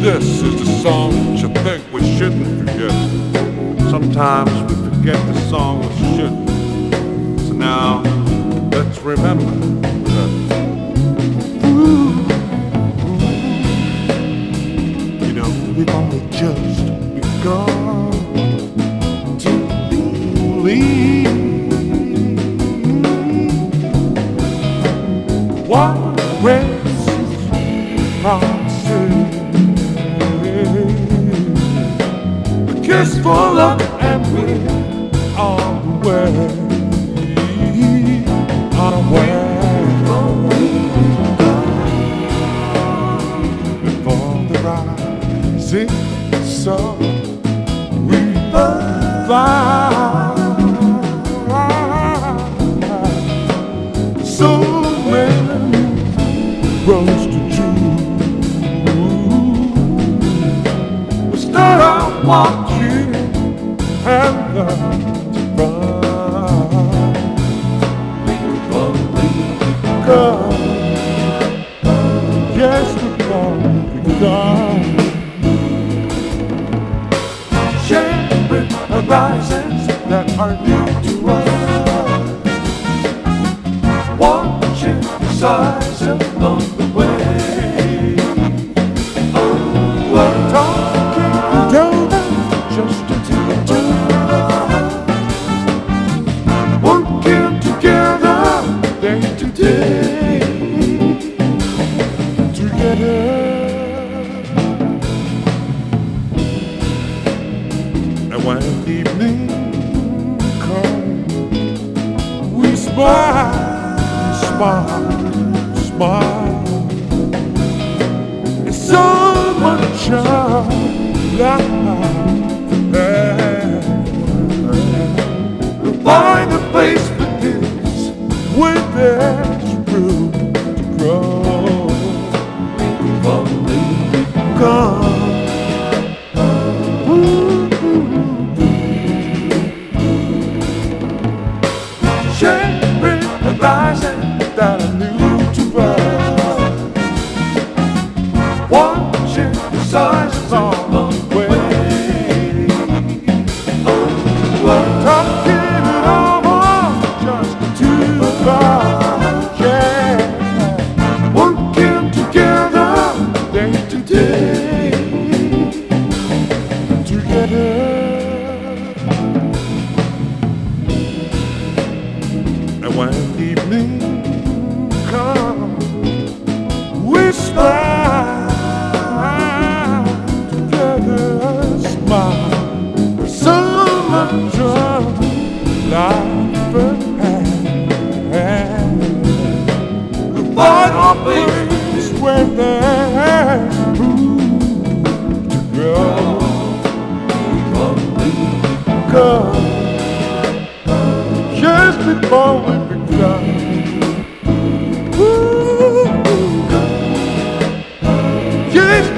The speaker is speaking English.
This is the song that you think we shouldn't forget. Sometimes we forget the song we shouldn't. So now, let's remember kiss for luck and on the way. On the way. Before the rising sun we fly so many roads to choose. We start out Come, yes, begun. Sharing horizons that are new to us. watching the size along the Together. And when evening comes, we smile, smile, smile. It's so much of life. Sharing And evening we smile together, smile. So much of life ahead. Find a place where just before we begun. Ooh, just